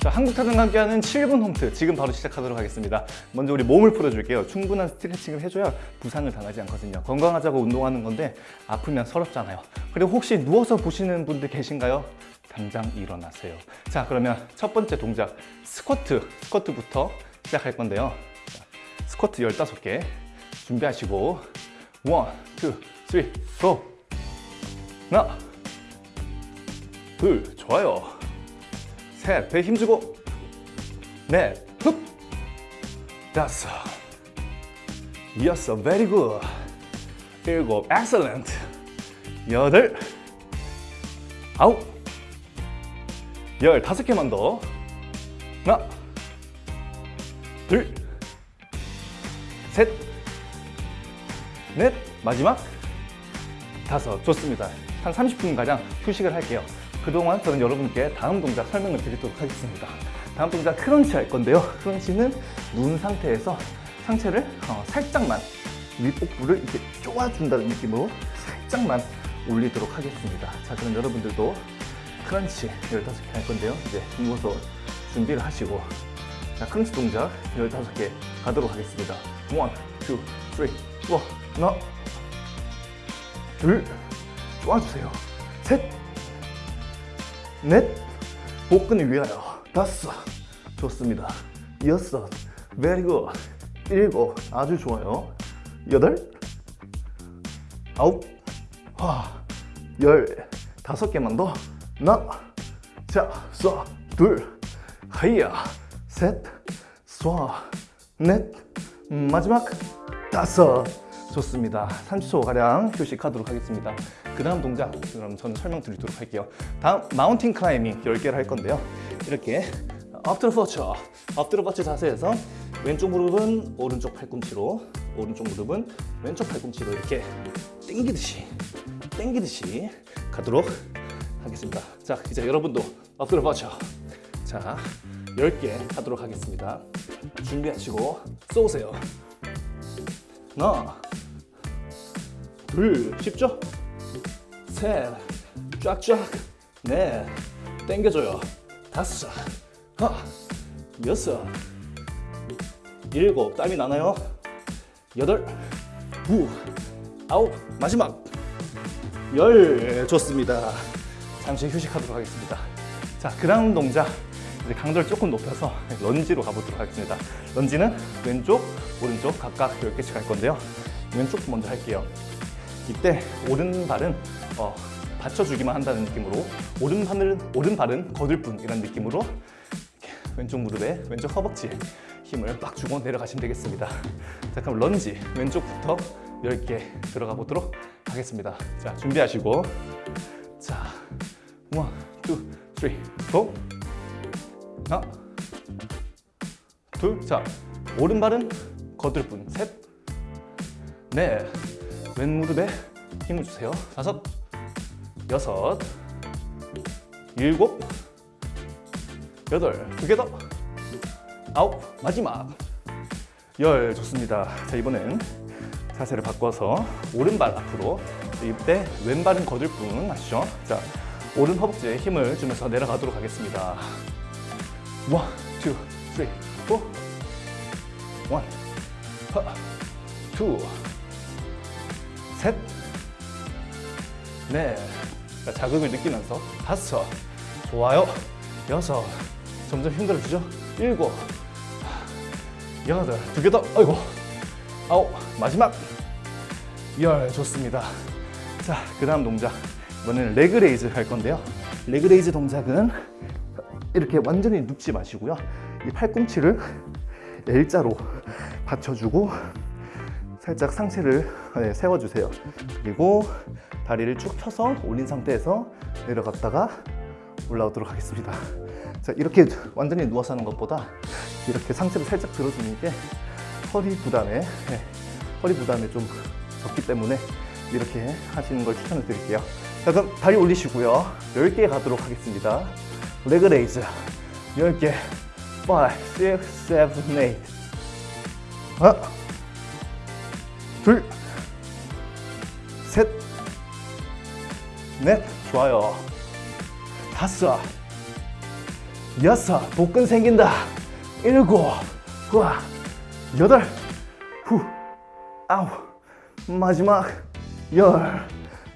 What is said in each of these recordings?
자, 한국타등과 함께하는 7분 홈트 지금 바로 시작하도록 하겠습니다. 먼저 우리 몸을 풀어줄게요. 충분한 스트레칭을 해줘야 부상을 당하지 않거든요. 건강하자고 운동하는 건데 아프면 서럽잖아요. 그리고 혹시 누워서 보시는 분들 계신가요? 당장 일어나세요. 자, 그러면 첫 번째 동작 스쿼트, 스쿼트부터 시작할 건데요. 자, 스쿼트 15개 준비하시고 one, two, three, go! 하나, 둘, 좋아요. 셋, 배 힘주고 넷, 흡. 다섯. 여섯, very good. 일곱, excellent. 여덟. 아홉. 열 다섯 개만 더. 하나. 둘. 셋, 넷, 마지막. 다섯, 좋습니다. 한 30분가량 휴식을 할게요. 그동안 저는 여러분께 다음 동작 설명을 드리도록 하겠습니다. 다음 동작 크런치 할 건데요. 크런치는 누운 상태에서 상체를 어, 살짝만 윗복부를 이렇게 쪼아준다는 느낌으로 살짝만 올리도록 하겠습니다. 자, 그럼 여러분들도 크런치 15개 할 건데요. 이제 누워서 준비를 하시고 자, 크런치 동작 15개 가도록 하겠습니다. 1, 2, 3, 4, 하나 둘 쪼아주세요. 셋 넷, 복근을 위하여 다섯, 좋습니다. 여섯, very good. 일곱, 아주 좋아요. 여덟, 아홉, 하, 열, 다섯 개만 더. 하나, 자, 쏴, 둘, 하이야, 셋, 쏴, 넷, 마지막 다섯. 좋습니다. 30초가량 휴식하도록 하겠습니다. 그 다음 동작 그럼 저는 설명드리도록 할게요. 다음 마운틴 클라이밍 10개를 할 건데요. 이렇게 엎드려 뻗쳐 엎드려 뻗쳐 자세에서 왼쪽 무릎은 오른쪽 팔꿈치로 오른쪽 무릎은 왼쪽 팔꿈치로 이렇게 당기듯이 당기듯이 가도록 하겠습니다. 자 이제 여러분도 엎드려 뻗쳐 자 10개 하도록 하겠습니다. 준비하시고 쏘세요. 하나 둘 쉽죠? 셋 쫙쫙 넷 땡겨줘요. 다섯 여섯 일곱 땀이 나나요? 여덟 구 아홉 마지막 열. 좋습니다. 잠시 휴식하도록 하겠습니다. 자 그다음 동작 이제 강도를 조금 높여서 런지로 가보도록 하겠습니다. 런지는 왼쪽 오른쪽 각각 10개씩 할 건데요. 왼쪽 먼저 할게요 이때 오른발은 어, 받쳐주기만 한다는 느낌으로 오른발은, 오른발은 거들 뿐 이런 느낌으로 왼쪽 무릎에 왼쪽 허벅지에 힘을 빡 주고 내려가시면 되겠습니다. 자 그럼 런지 왼쪽부터 10개 들어가 보도록 하겠습니다. 자 준비하시고. 자 one, two, three, go 하나. 둘자 오른발은 거들 뿐. 셋, 넷 왼무릎에 힘을 주세요. 다섯, 여섯, 일곱, 여덟, 두 개 더, 아홉, 마지막, 열 좋습니다. 자 이번엔 자세를 바꿔서 오른발 앞으로 이때 왼발은 거들 뿐 아시죠? 자 오른 허벅지에 힘을 주면서 내려가도록 하겠습니다. one, two, three, four one, two, 셋, 넷, 자, 자극을 느끼면서 다섯, 좋아요, 여섯, 점점 힘들어지죠? 일곱, 여덟, 두 개 더, 아이고, 아홉, 마지막, 열, 좋습니다. 자, 그 다음 동작, 이번에는 leg raise 할 건데요. leg raise 동작은 이렇게 완전히 눕지 마시고요. 이 팔꿈치를 L자로 받쳐주고 살짝 상체를 네, 세워주세요. 그리고 다리를 쭉 펴서 올린 상태에서 내려갔다가 올라오도록 하겠습니다. 자 이렇게 완전히 누워서 하는 것보다 이렇게 상체를 살짝 들어주는 게 허리 부담에 네, 허리 부담에 좀 적기 때문에 이렇게 하시는 걸 추천을 드릴게요. 자 그럼 다리 올리시고요. 10개 가도록 하겠습니다. 레그 레이즈 10개. 5, 6, 7, 8 하나 둘, 셋, 넷, 좋아요. 다섯, 여섯. 복근 생긴다. 일곱 후아 여덟. 후 아홉. 마지막 열.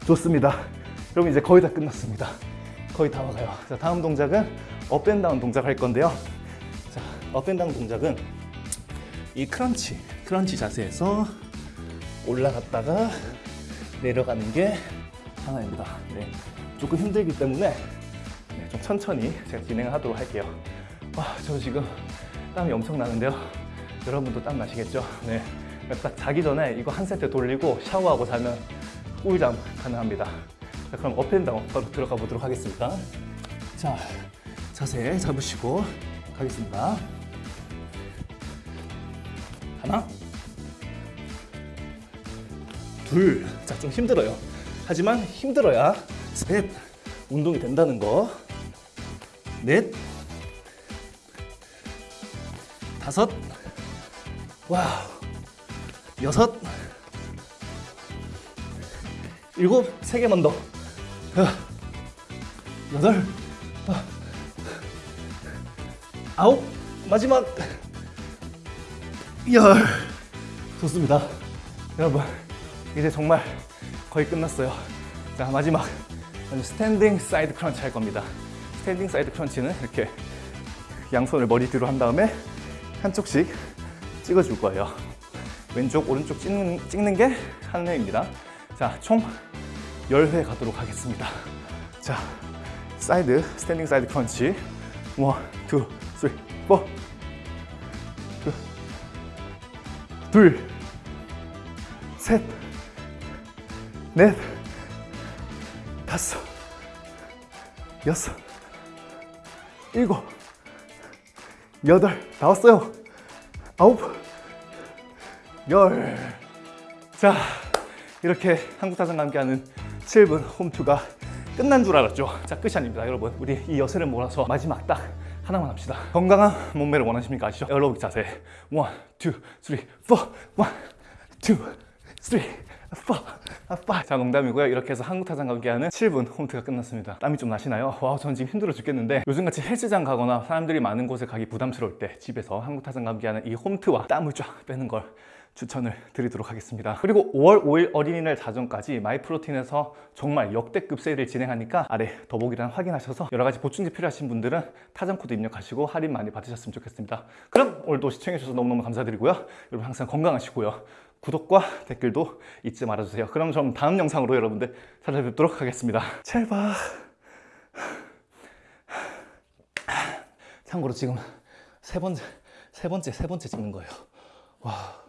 좋습니다. 여러분 이제 거의 다 끝났습니다. 거의 다 와가요. 자 다음 동작은 up and down 동작 할 건데요. 자 up and down 동작은 이 crunch crunch 자세에서 올라갔다가 내려가는 게 하나입니다. 네, 조금 힘들기 때문에 네, 좀 천천히 제가 진행을 하도록 할게요. 와, 저 지금 땀이 엄청 나는데요. 여러분도 땀 나시겠죠? 네, 딱 자기 전에 이거 한 세트 돌리고 샤워하고 자면 꿀잠 가능합니다. 자, 그럼 업앤다운 바로 들어가 보도록 하겠습니다. 자, 자세 잡으시고 가겠습니다. 하나 둘, 자 좀 힘들어요. 하지만 힘들어야 셋, 운동이 된다는 거. 넷, 다섯, wow, 여섯, 일곱, 세 개만 더. 아, 여덟, 아, 아홉, 마지막. 열. 좋습니다. 여러분, 이제 정말 거의 끝났어요. 자, 마지막 standing side crunch 할 겁니다. standing side crunch는 이렇게 양손을 머리 뒤로 한 다음에 한쪽씩 찍어 줄 거예요. 왼쪽, 오른쪽 찍는, 찍는 게 한 회입니다. 자, 총 10회 가도록 하겠습니다. 자, side, standing side crunch. One, two, three, four. 둘, 셋, 넷, 다섯, 여섯, 일곱, 여덟, 다 왔어요. 아홉, 열. 자, 이렇게 한국타장과 함께하는 7분 홈투가 끝난 줄 알았죠? 자, 끝이 아닙니다, 여러분. 우리 이 여세를 몰아서 마지막 딱 하나만 합시다. 건강한 몸매를 원하십니까? 아시죠? 에어로빅 자세. 원, two, three, four. One, two, three, four. 아빠. 자, 농담이고요. 이렇게 해서 한국타장 함께하는 7분 홈트가 끝났습니다. 땀이 좀 나시나요? wow, 전 지금 힘들어 죽겠는데 요즘같이 헬스장 가거나 사람들이 많은 곳에 가기 부담스러울 때 집에서 한국타장 함께하는 이 홈트와 땀을 쫙 빼는 걸 추천을 드리도록 하겠습니다. 그리고 5월 5일 어린이날 자정까지 마이프로틴에서 정말 역대급 세일을 진행하니까 아래 더보기란 확인하셔서 여러 가지 보충제 필요하신 분들은 타장 코드 입력하시고 할인 많이 받으셨으면 좋겠습니다. 그럼 오늘도 시청해주셔서 너무너무 감사드리고요. 여러분 항상 건강하시고요. 구독과 댓글도 잊지 말아주세요. 그럼 좀 다음 영상으로 여러분들 찾아뵙도록 하겠습니다. 잘 봐. 참고로 지금 세 번째, 세 번째, 세 번째 찍는 거예요. 와.